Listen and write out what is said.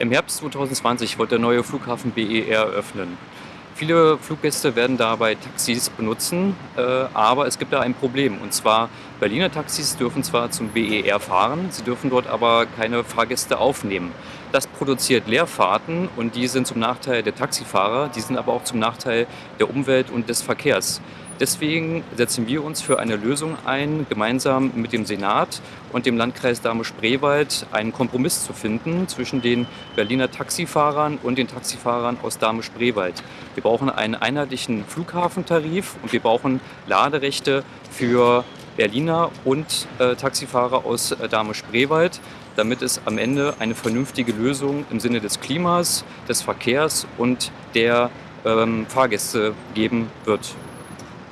Im Herbst 2020 wird der neue Flughafen BER öffnen. Viele Fluggäste werden dabei Taxis benutzen, äh, aber es gibt da ein Problem. Und zwar, Berliner Taxis dürfen zwar zum BER fahren, sie dürfen dort aber keine Fahrgäste aufnehmen. Das produziert Leerfahrten und die sind zum Nachteil der Taxifahrer, die sind aber auch zum Nachteil der Umwelt und des Verkehrs. Deswegen setzen wir uns für eine Lösung ein, gemeinsam mit dem Senat und dem Landkreis Dahme-Spreewald einen Kompromiss zu finden zwischen den Berliner Taxifahrern und den Taxifahrern aus Dahme-Spreewald. Wir brauchen einen einheitlichen Flughafentarif und wir brauchen Laderechte für Berliner und äh, Taxifahrer aus äh, Dahme-Spreewald, damit es am Ende eine vernünftige Lösung im Sinne des Klimas, des Verkehrs und der ähm, Fahrgäste geben wird.